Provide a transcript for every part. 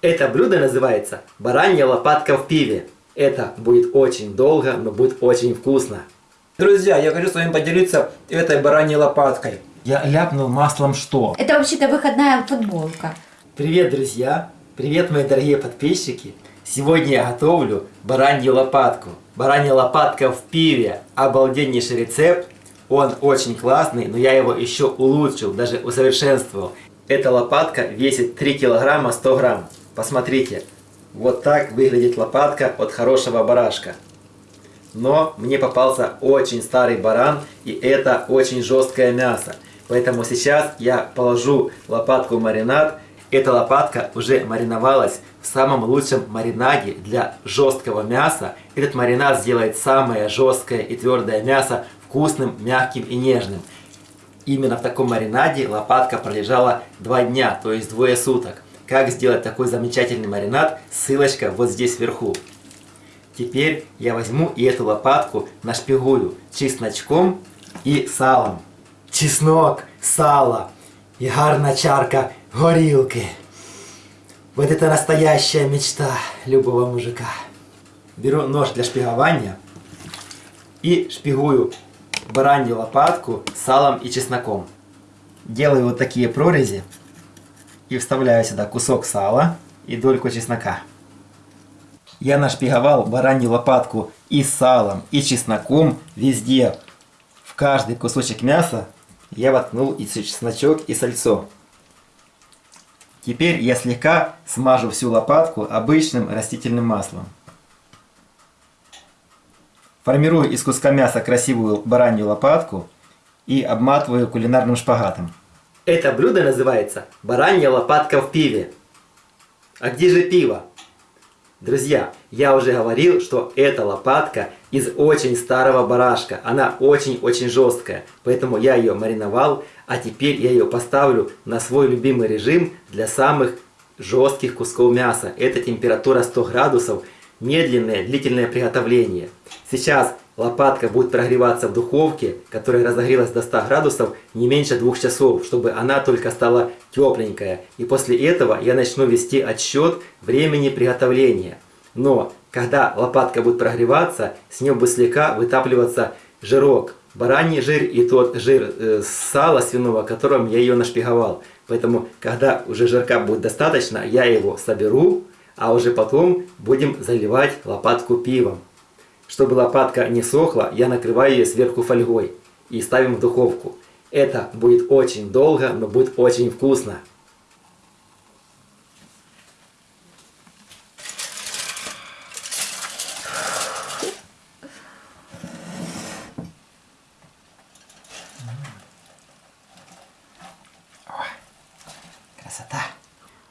Это блюдо называется баранья лопатка в пиве. Это будет очень долго, но будет очень вкусно. Друзья, я хочу с вами поделиться этой бараньей лопаткой. Я ляпнул маслом что? Это вообще-то выходная футболка. Привет, друзья! Привет, мои дорогие подписчики! Сегодня я готовлю баранью лопатку. Баранья лопатка в пиве. Обалденнейший рецепт. Он очень классный, но я его еще улучшил, даже усовершенствовал. Эта лопатка весит 3 килограмма 100 грамм. Посмотрите, вот так выглядит лопатка от хорошего барашка. Но мне попался очень старый баран, и это очень жесткое мясо. Поэтому сейчас я положу лопатку в маринад. Эта лопатка уже мариновалась в самом лучшем маринаде для жесткого мяса. Этот маринад сделает самое жесткое и твердое мясо вкусным, мягким и нежным. Именно в таком маринаде лопатка пролежала два дня, то есть двое суток. Как сделать такой замечательный маринад, ссылочка вот здесь вверху. Теперь я возьму и эту лопатку нашпигую чесночком и салом. Чеснок, сало и гарна чарка горилки. Вот это настоящая мечта любого мужика. Беру нож для шпигования и шпигую баранью лопатку салом и чесноком. Делаю вот такие прорези и вставляю сюда кусок сала и дольку чеснока. Я нашпиговал баранью лопатку и салом, и чесноком везде. В каждый кусочек мяса я воткнул и чесночок, и сальцо. Теперь я слегка смажу всю лопатку обычным растительным маслом. Формирую из куска мяса красивую баранью лопатку и обматываю кулинарным шпагатом. Это блюдо называется баранья лопатка в пиве. А где же пиво? Друзья, я уже говорил, что эта лопатка из очень старого барашка. Она очень-очень жесткая, поэтому я ее мариновал, а теперь я ее поставлю на свой любимый режим для самых жестких кусков мяса. Это температура 100 градусов, медленное, длительное приготовление. Сейчас лопатка будет прогреваться в духовке, которая разогрелась до 100 градусов не меньше двух часов, чтобы она только стала тепленькая. И после этого я начну вести отсчет времени приготовления. Но когда лопатка будет прогреваться, с нее будет слегка вытапливаться жирок. Бараний жир и тот жир э, сала свиного, которым я ее нашпиговал. Поэтому, когда уже жирка будет достаточно, я его соберу, а уже потом будем заливать лопатку пивом. Чтобы лопатка не сохла, я накрываю ее сверху фольгой и ставим в духовку. Это будет очень долго, но будет очень вкусно. Красота!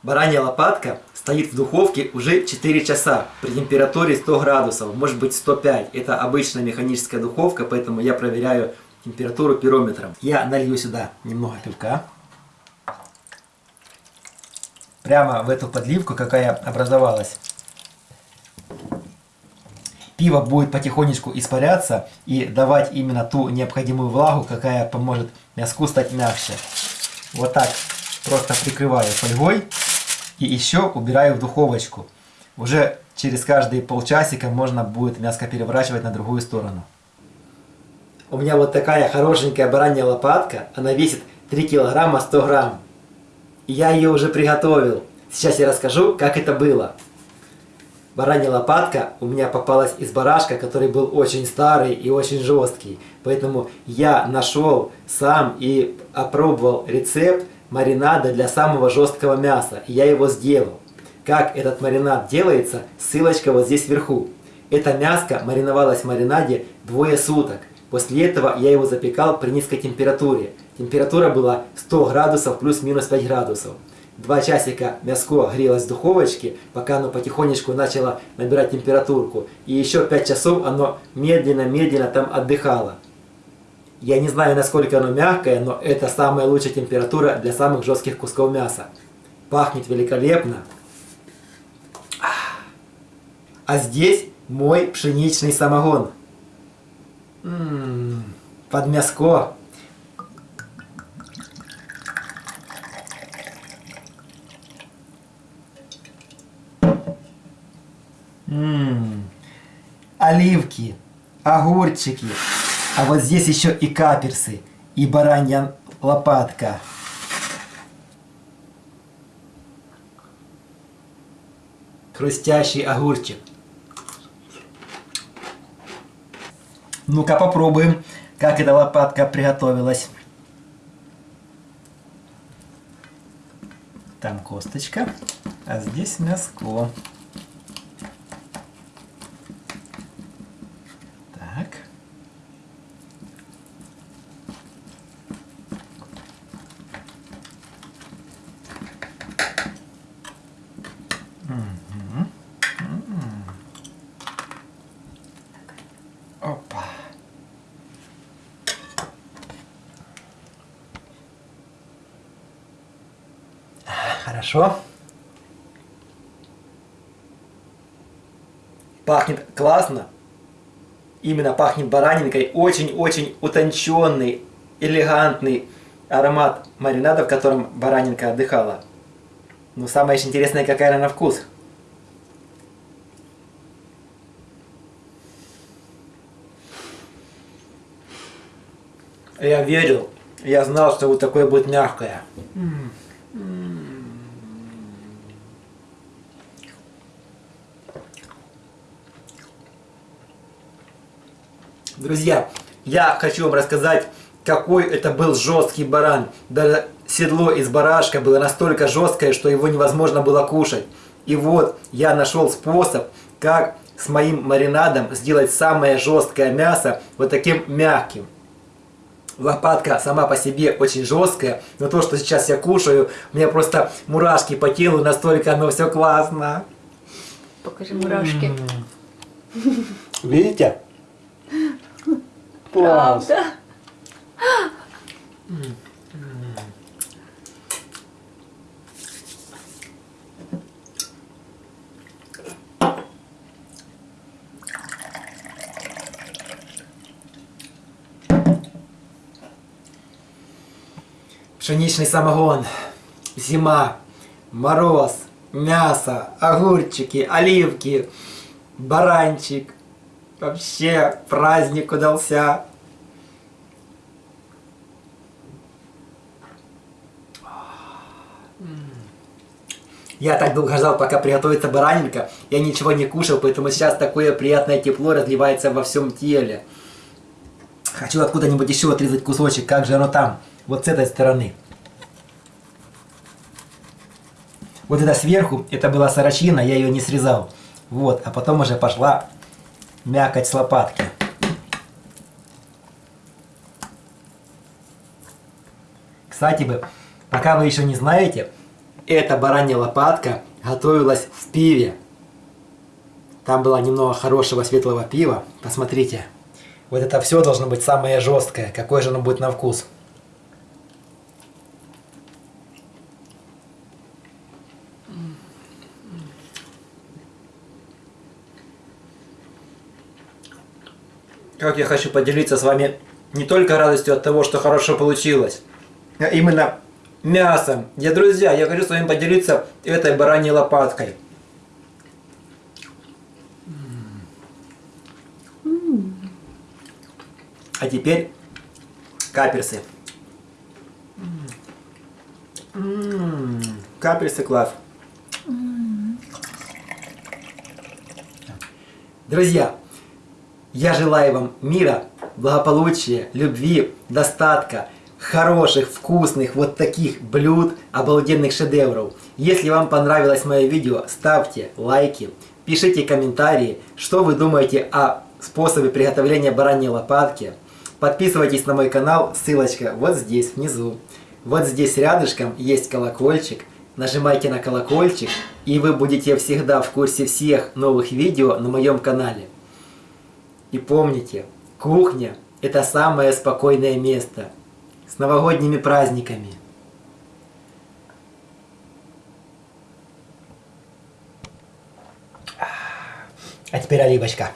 Баранья лопатка стоит в духовке уже 4 часа при температуре 100 градусов, может быть 105. Это обычная механическая духовка, поэтому я проверяю температуру пирометром. Я налью сюда немного пивка. Прямо в эту подливку, какая образовалась. Пиво будет потихонечку испаряться и давать именно ту необходимую влагу, какая поможет мяску стать мягче. Вот так просто прикрываю фольгой. И еще убираю в духовочку. Уже через каждые полчасика можно будет мяско переворачивать на другую сторону. У меня вот такая хорошенькая баранья лопатка. Она весит 3 килограмма 100 грамм. И я ее уже приготовил. Сейчас я расскажу, как это было. Баранья лопатка у меня попалась из барашка, который был очень старый и очень жесткий. Поэтому я нашел сам и опробовал рецепт маринада для самого жесткого мяса. И я его сделал. Как этот маринад делается, ссылочка вот здесь вверху. Это мяско мариновалось в маринаде двое суток. После этого я его запекал при низкой температуре. Температура была 100 градусов плюс-минус 5 градусов. Два часика мяско грелось в духовочке, пока оно потихонечку начало набирать температурку. И еще 5 часов оно медленно-медленно там отдыхало. Я не знаю, насколько оно мягкое, но это самая лучшая температура для самых жестких кусков мяса. Пахнет великолепно. А здесь мой пшеничный самогон. М -м -м, под мяско. М, Оливки, огурчики. А вот здесь еще и каперсы, и баранья лопатка. Хрустящий огурчик. Ну-ка попробуем, как эта лопатка приготовилась. Там косточка, а здесь мяско. Так. Мгм. М. Опа. Хорошо. Пахнет классно. Именно пахнет баранинкой. Очень-очень утонченный, элегантный аромат маринада, в котором баранинка отдыхала. Но самое интересное, какая она на вкус. Я верил, я знал, что вот такое будет мягкое. Друзья, я хочу вам рассказать, какой это был жесткий баран. Даже седло из барашка было настолько жесткое, что его невозможно было кушать. И вот я нашел способ, как с моим маринадом сделать самое жесткое мясо вот таким мягким. Лопатка сама по себе очень жесткая, но то, что сейчас я кушаю, у меня просто мурашки по телу, настолько оно все классно. Покажи мурашки. Видите? Правда? Пшеничный самогон, зима, мороз, мясо, огурчики, оливки, баранчик. Вообще праздник удался. Я так долго ждал, пока приготовится баранинка. Я ничего не кушал, поэтому сейчас такое приятное тепло разливается во всем теле. Хочу откуда-нибудь еще отрезать кусочек. Как же оно там? Вот с этой стороны. Вот это сверху, это была сорочина, я ее не срезал. Вот, а потом уже пошла мякоть с лопатки. Кстати бы, пока вы еще не знаете, эта баранья лопатка готовилась в пиве. Там было немного хорошего светлого пива. Посмотрите. Вот это все должно быть самое жесткое. Какое же оно будет на вкус. Как я хочу поделиться с вами не только радостью от того, что хорошо получилось, а именно мясом. Я, друзья, я хочу с вами поделиться этой бараньей лопаткой. А теперь каперсы. М-м-м, Каперсы класс. Друзья, я желаю вам мира, благополучия, любви, достатка, хороших, вкусных, вот таких блюд, обалденных шедевров. Если вам понравилось мое видео, ставьте лайки, пишите комментарии, что вы думаете о способе приготовления бараньей лопатки. Подписывайтесь на мой канал, ссылочка вот здесь внизу. Вот здесь рядышком есть колокольчик. Нажимайте на колокольчик, и вы будете всегда в курсе всех новых видео на моем канале. И помните, кухня – это самое спокойное место. С новогодними праздниками! А теперь оливочка.